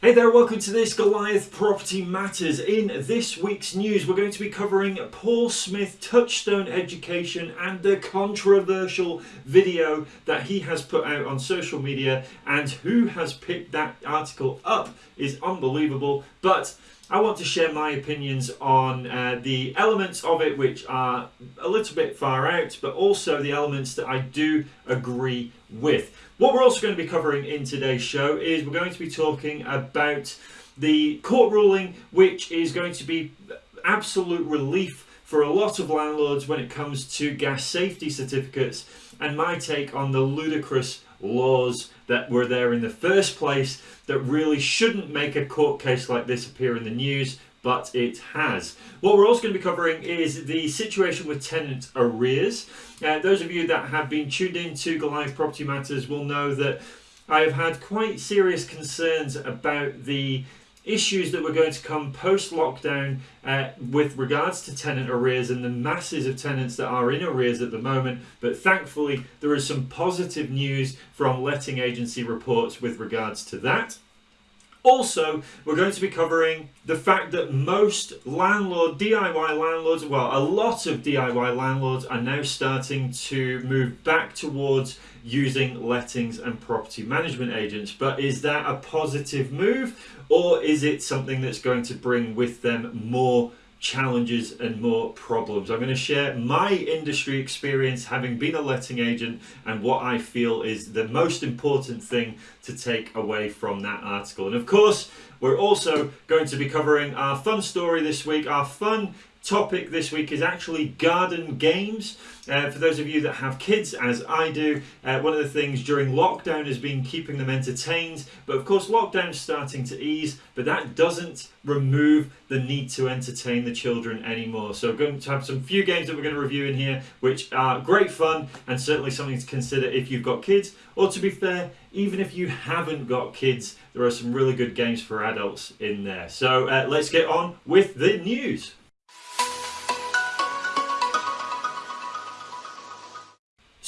Hey there, welcome to this Goliath Property Matters. In this week's news, we're going to be covering Paul Smith Touchstone Education and the controversial video that he has put out on social media. And who has picked that article up is unbelievable. But I want to share my opinions on uh, the elements of it which are a little bit far out, but also the elements that I do agree with. What we're also going to be covering in today's show is we're going to be talking about the court ruling, which is going to be absolute relief for a lot of landlords when it comes to gas safety certificates, and my take on the ludicrous laws that were there in the first place that really shouldn't make a court case like this appear in the news but it has. What we're also going to be covering is the situation with tenant arrears. Uh, those of you that have been tuned in to Goliath Property Matters will know that I have had quite serious concerns about the issues that were going to come post lockdown uh, with regards to tenant arrears and the masses of tenants that are in arrears at the moment. But thankfully, there is some positive news from letting agency reports with regards to that. Also, we're going to be covering the fact that most landlord, DIY landlords, well, a lot of DIY landlords are now starting to move back towards using lettings and property management agents. But is that a positive move or is it something that's going to bring with them more challenges and more problems. I'm going to share my industry experience having been a letting agent and what I feel is the most important thing to take away from that article. And of course, we're also going to be covering our fun story this week, our fun topic this week is actually garden games. Uh, for those of you that have kids, as I do, uh, one of the things during lockdown has been keeping them entertained. But of course, lockdown's starting to ease, but that doesn't remove the need to entertain the children anymore. So, we're going to have some few games that we're going to review in here, which are great fun and certainly something to consider if you've got kids. Or to be fair, even if you haven't got kids, there are some really good games for adults in there. So, uh, let's get on with the news.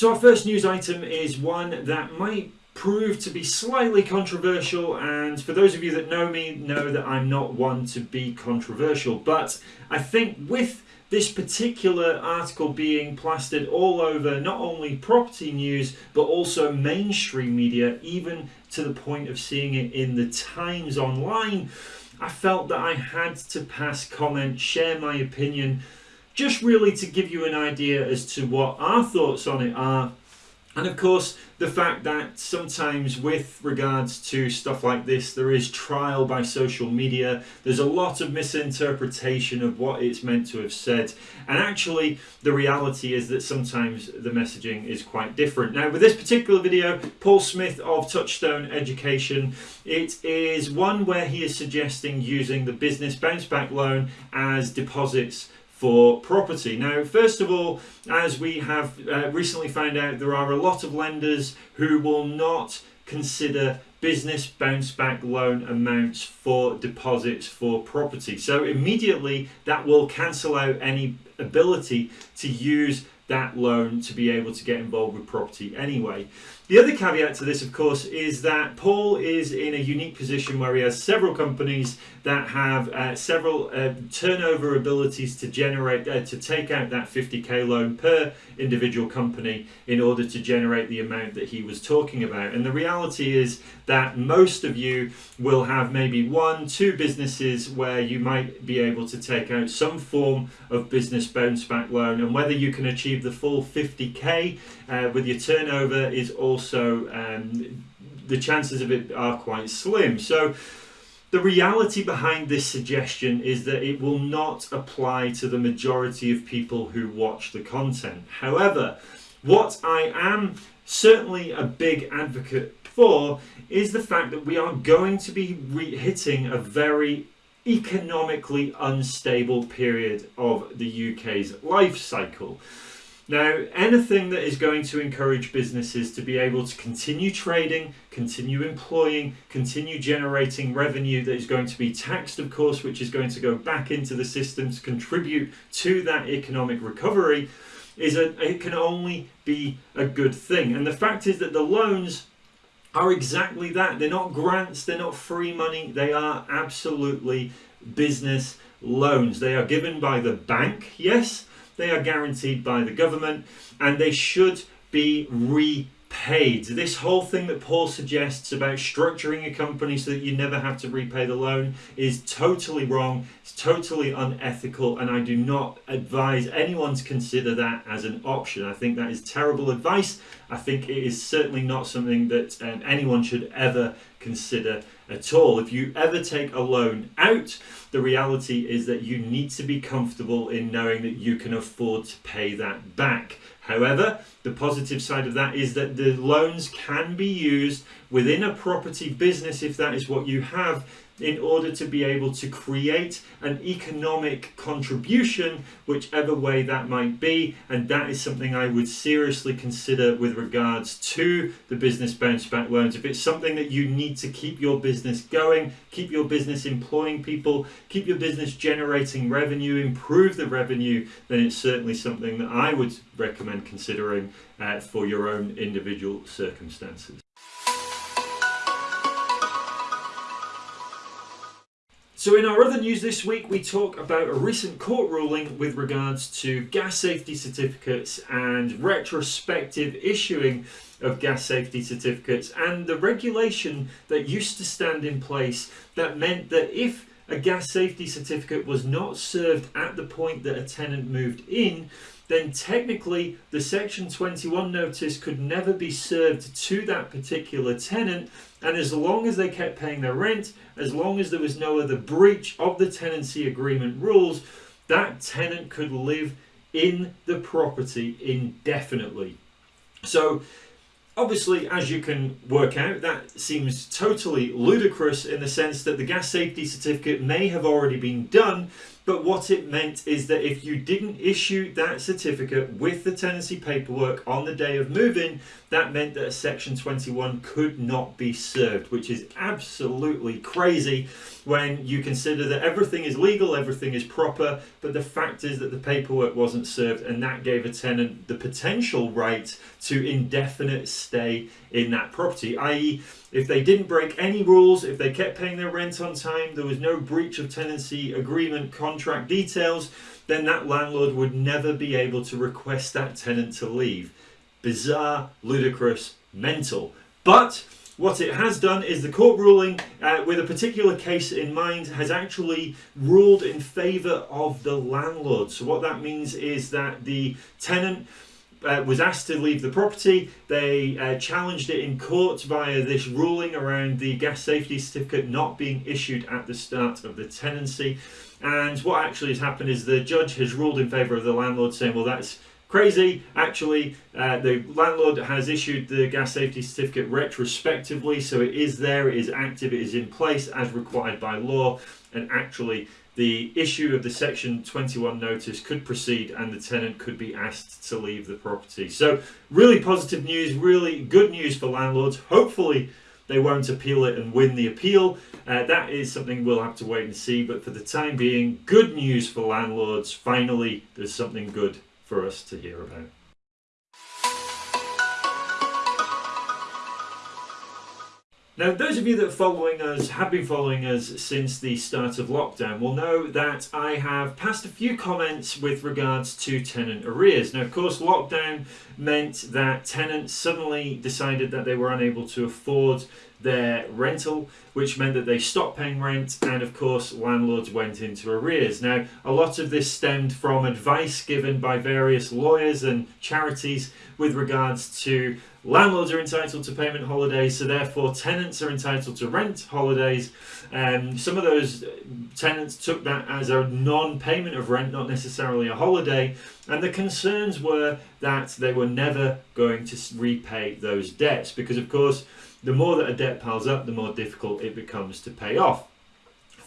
So our first news item is one that might prove to be slightly controversial and for those of you that know me know that I'm not one to be controversial. But I think with this particular article being plastered all over not only property news but also mainstream media even to the point of seeing it in the Times online I felt that I had to pass comment share my opinion just really to give you an idea as to what our thoughts on it are and of course, the fact that sometimes with regards to stuff like this, there is trial by social media. There's a lot of misinterpretation of what it's meant to have said. And actually, the reality is that sometimes the messaging is quite different. Now, with this particular video, Paul Smith of Touchstone Education, it is one where he is suggesting using the business bounce back loan as deposits for property. Now, first of all, as we have uh, recently found out, there are a lot of lenders who will not consider business bounce back loan amounts for deposits for property. So immediately that will cancel out any ability to use that loan to be able to get involved with property anyway. The other caveat to this, of course, is that Paul is in a unique position where he has several companies that have uh, several uh, turnover abilities to generate, uh, to take out that 50k loan per individual company in order to generate the amount that he was talking about. And the reality is that most of you will have maybe one, two businesses where you might be able to take out some form of business bounce back loan, and whether you can achieve the full 50k uh, with your turnover is also um, the chances of it are quite slim. So the reality behind this suggestion is that it will not apply to the majority of people who watch the content. However, what I am certainly a big advocate for is the fact that we are going to be hitting a very economically unstable period of the UK's life cycle. Now, anything that is going to encourage businesses to be able to continue trading, continue employing, continue generating revenue that is going to be taxed, of course, which is going to go back into the system to contribute to that economic recovery, is a, it can only be a good thing. And the fact is that the loans are exactly that. They're not grants, they're not free money, they are absolutely business loans. They are given by the bank, yes, they are guaranteed by the government, and they should be repaid. This whole thing that Paul suggests about structuring a company so that you never have to repay the loan is totally wrong. It's totally unethical, and I do not advise anyone to consider that as an option. I think that is terrible advice. I think it is certainly not something that um, anyone should ever consider at all. If you ever take a loan out, the reality is that you need to be comfortable in knowing that you can afford to pay that back. However, the positive side of that is that the loans can be used within a property business if that is what you have in order to be able to create an economic contribution, whichever way that might be. And that is something I would seriously consider with regards to the business bounce back loans. If it's something that you need to keep your business going, keep your business employing people, keep your business generating revenue, improve the revenue, then it's certainly something that I would recommend considering uh, for your own individual circumstances. So in our other news this week, we talk about a recent court ruling with regards to gas safety certificates and retrospective issuing of gas safety certificates and the regulation that used to stand in place that meant that if a gas safety certificate was not served at the point that a tenant moved in, then technically the Section 21 notice could never be served to that particular tenant. And as long as they kept paying their rent, as long as there was no other breach of the tenancy agreement rules, that tenant could live in the property indefinitely. So Obviously, as you can work out, that seems totally ludicrous in the sense that the gas safety certificate may have already been done, but what it meant is that if you didn't issue that certificate with the tenancy paperwork on the day of moving, that meant that a section 21 could not be served, which is absolutely crazy when you consider that everything is legal, everything is proper, but the fact is that the paperwork wasn't served and that gave a tenant the potential right to indefinite stay in that property, i.e. if they didn't break any rules, if they kept paying their rent on time, there was no breach of tenancy agreement contract details, then that landlord would never be able to request that tenant to leave. Bizarre, ludicrous, mental. But what it has done is the court ruling uh, with a particular case in mind has actually ruled in favour of the landlord. So what that means is that the tenant uh, was asked to leave the property. They uh, challenged it in court via this ruling around the gas safety certificate not being issued at the start of the tenancy. And what actually has happened is the judge has ruled in favour of the landlord saying, well, that's Crazy, actually, uh, the landlord has issued the gas safety certificate retrospectively, so it is there, it is active, it is in place as required by law, and actually the issue of the section 21 notice could proceed and the tenant could be asked to leave the property. So really positive news, really good news for landlords. Hopefully they won't appeal it and win the appeal. Uh, that is something we'll have to wait and see. But for the time being, good news for landlords. Finally, there's something good for us to hear about. Now, those of you that are following us, have been following us since the start of lockdown, will know that I have passed a few comments with regards to tenant arrears. Now, of course, lockdown meant that tenants suddenly decided that they were unable to afford their rental, which meant that they stopped paying rent, and of course, landlords went into arrears. Now, a lot of this stemmed from advice given by various lawyers and charities with regards to landlords are entitled to payment holidays, so therefore tenants are entitled to rent holidays. And um, some of those tenants took that as a non-payment of rent, not necessarily a holiday. And the concerns were that they were never going to repay those debts because, of course, the more that a debt piles up, the more difficult it becomes to pay off.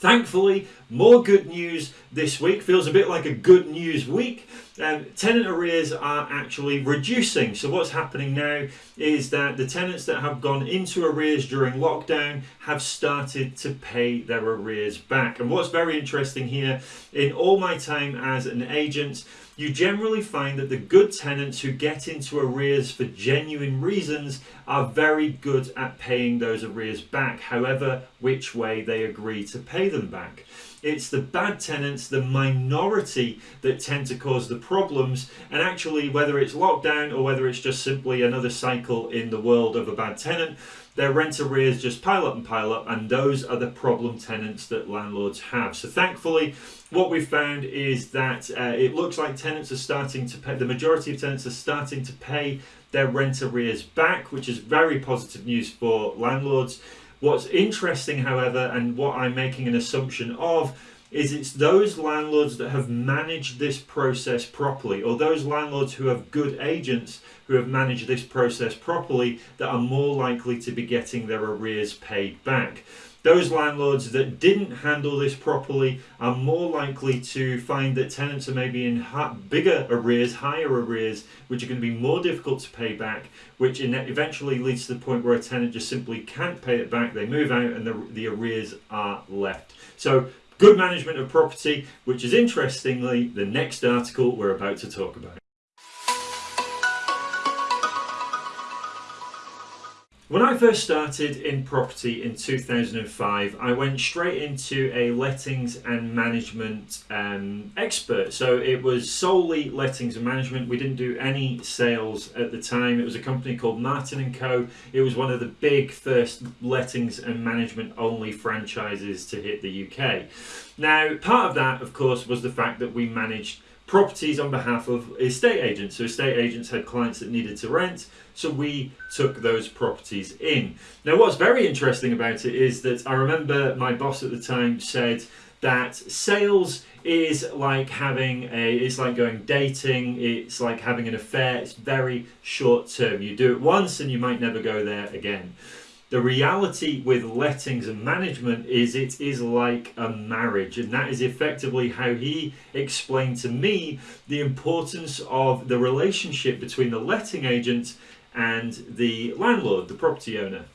Thankfully, more good news this week. Feels a bit like a good news week. Um, tenant arrears are actually reducing. So what's happening now is that the tenants that have gone into arrears during lockdown have started to pay their arrears back. And what's very interesting here, in all my time as an agent, you generally find that the good tenants who get into arrears for genuine reasons are very good at paying those arrears back, however, which way they agree to pay them back. It's the bad tenants, the minority, that tend to cause the problems. And actually, whether it's lockdown or whether it's just simply another cycle in the world of a bad tenant, their rent arrears just pile up and pile up, and those are the problem tenants that landlords have. So, thankfully, what we've found is that uh, it looks like tenants are starting to pay, the majority of tenants are starting to pay their rent arrears back, which is very positive news for landlords. What's interesting, however, and what I'm making an assumption of, is it's those landlords that have managed this process properly, or those landlords who have good agents who have managed this process properly that are more likely to be getting their arrears paid back. Those landlords that didn't handle this properly are more likely to find that tenants are maybe in bigger arrears, higher arrears, which are going to be more difficult to pay back, which in eventually leads to the point where a tenant just simply can't pay it back. They move out and the, the arrears are left. So good management of property, which is interestingly the next article we're about to talk about. When I first started in property in 2005, I went straight into a lettings and management um, expert. So it was solely lettings and management. We didn't do any sales at the time. It was a company called Martin & Co. It was one of the big first lettings and management only franchises to hit the UK. Now, part of that, of course, was the fact that we managed properties on behalf of estate agents. So estate agents had clients that needed to rent, so we took those properties in. Now what's very interesting about it is that I remember my boss at the time said that sales is like having a it's like going dating it's like having an affair it's very short term you do it once and you might never go there again the reality with lettings and management is it is like a marriage, and that is effectively how he explained to me the importance of the relationship between the letting agent and the landlord, the property owner.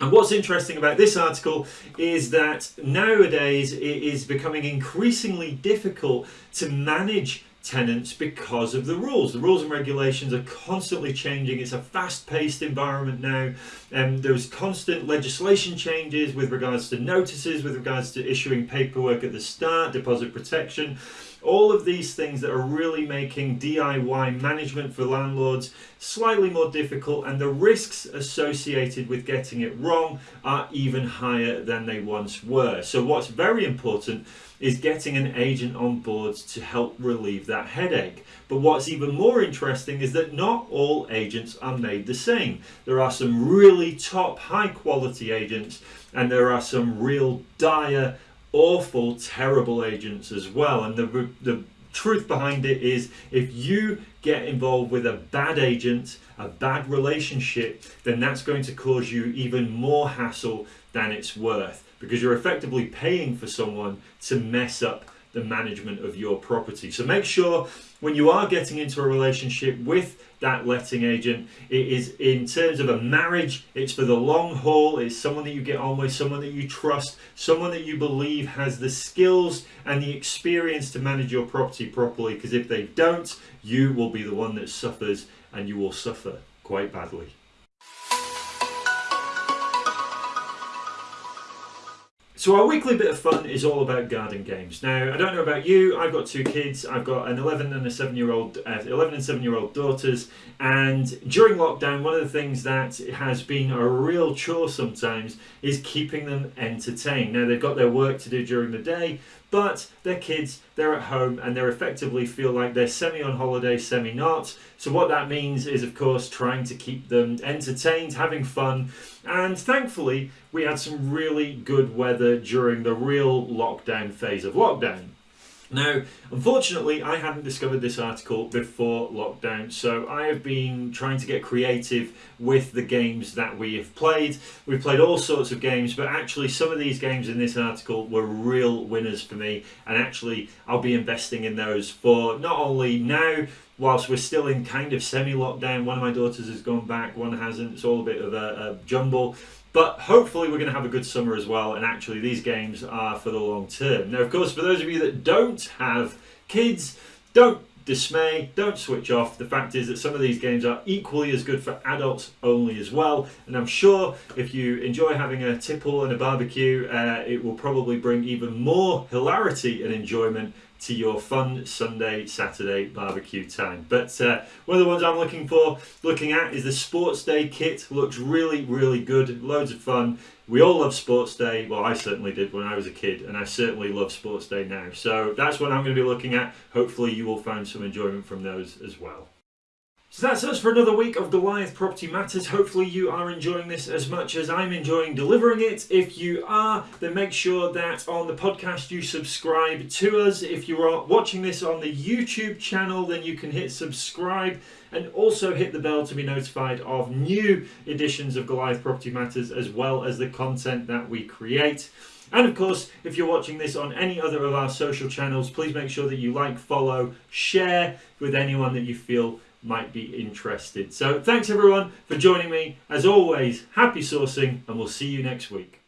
And what's interesting about this article is that nowadays it is becoming increasingly difficult to manage tenants because of the rules. The rules and regulations are constantly changing. It's a fast-paced environment now. and um, there's constant legislation changes with regards to notices, with regards to issuing paperwork at the start, deposit protection. All of these things that are really making DIY management for landlords slightly more difficult and the risks associated with getting it wrong are even higher than they once were. So what's very important is getting an agent on board to help relieve that headache. But what's even more interesting is that not all agents are made the same. There are some really top high quality agents and there are some real dire awful, terrible agents as well. And the, the truth behind it is if you get involved with a bad agent, a bad relationship, then that's going to cause you even more hassle than it's worth because you're effectively paying for someone to mess up the management of your property. So make sure when you are getting into a relationship with that letting agent, it is in terms of a marriage, it's for the long haul, it's someone that you get on with, someone that you trust, someone that you believe has the skills and the experience to manage your property properly because if they don't, you will be the one that suffers and you will suffer quite badly. So our weekly bit of fun is all about garden games. Now, I don't know about you, I've got two kids. I've got an 11 and a 7 year old, uh, 11 and 7 year old daughters. And during lockdown, one of the things that has been a real chore sometimes is keeping them entertained. Now, they've got their work to do during the day, but they're kids, they're at home, and they're effectively feel like they're semi on holiday, semi not. So, what that means is, of course, trying to keep them entertained, having fun, and thankfully, we had some really good weather during the real lockdown phase of lockdown. Now, unfortunately, I hadn't discovered this article before lockdown, so I have been trying to get creative with the games that we have played. We've played all sorts of games, but actually some of these games in this article were real winners for me, and actually I'll be investing in those for not only now, whilst we're still in kind of semi-lockdown, one of my daughters has gone back, one hasn't, it's all a bit of a, a jumble, but hopefully we're going to have a good summer as well. And actually these games are for the long term. Now, of course, for those of you that don't have kids, don't dismay, don't switch off. The fact is that some of these games are equally as good for adults only as well. And I'm sure if you enjoy having a tipple and a barbecue, uh, it will probably bring even more hilarity and enjoyment to your fun Sunday, Saturday barbecue time. But uh, one of the ones I'm looking for, looking at, is the Sports Day kit. Looks really, really good. Loads of fun. We all love Sports Day. Well, I certainly did when I was a kid, and I certainly love Sports Day now. So that's what I'm going to be looking at. Hopefully, you will find some enjoyment from those as well. So that's us for another week of Goliath Property Matters. Hopefully you are enjoying this as much as I'm enjoying delivering it. If you are, then make sure that on the podcast you subscribe to us. If you are watching this on the YouTube channel, then you can hit subscribe and also hit the bell to be notified of new editions of Goliath Property Matters as well as the content that we create. And of course, if you're watching this on any other of our social channels, please make sure that you like, follow, share with anyone that you feel might be interested. So thanks everyone for joining me. As always, happy sourcing and we'll see you next week.